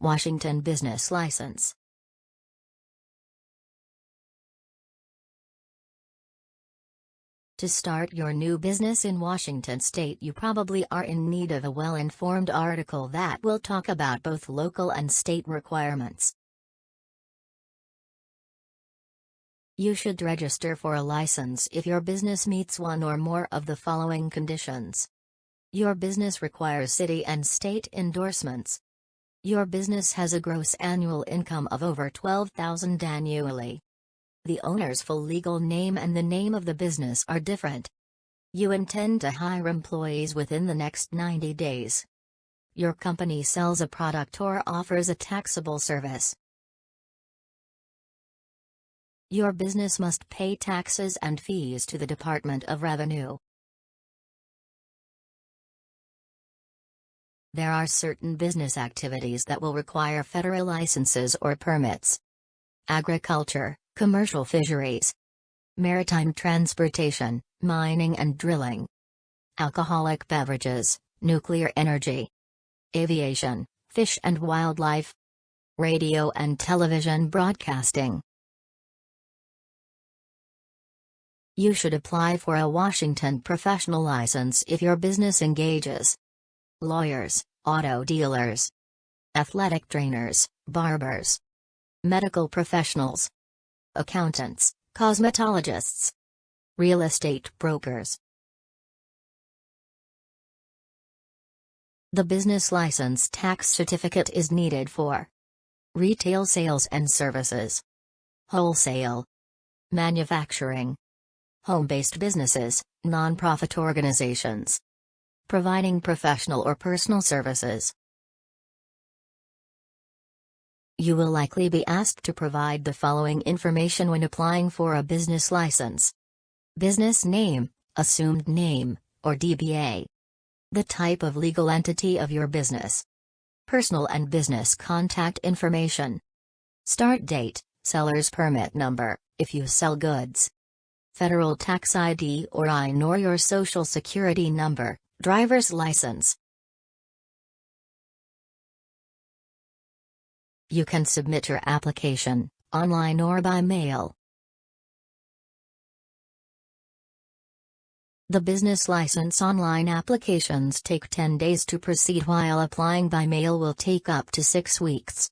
Washington Business License To start your new business in Washington state you probably are in need of a well-informed article that will talk about both local and state requirements. You should register for a license if your business meets one or more of the following conditions. Your business requires city and state endorsements. Your business has a gross annual income of over 12,000 annually the owner's full legal name and the name of the business are different. You intend to hire employees within the next 90 days. Your company sells a product or offers a taxable service. Your business must pay taxes and fees to the Department of Revenue. There are certain business activities that will require federal licenses or permits. Agriculture, commercial fisheries, maritime transportation, mining and drilling, alcoholic beverages, nuclear energy, aviation, fish and wildlife, radio and television broadcasting. You should apply for a Washington professional license if your business engages lawyers, auto dealers, athletic trainers, barbers, medical professionals, accountants, cosmetologists, real estate brokers. The business license tax certificate is needed for retail sales and services, wholesale, manufacturing, home-based businesses, non-profit organizations, providing professional or personal services. You will likely be asked to provide the following information when applying for a business license. Business name, assumed name, or DBA. The type of legal entity of your business. Personal and business contact information. Start date, seller's permit number, if you sell goods. Federal tax ID or EIN or your social security number, driver's license, You can submit your application, online or by mail. The business license online applications take 10 days to proceed while applying by mail will take up to 6 weeks.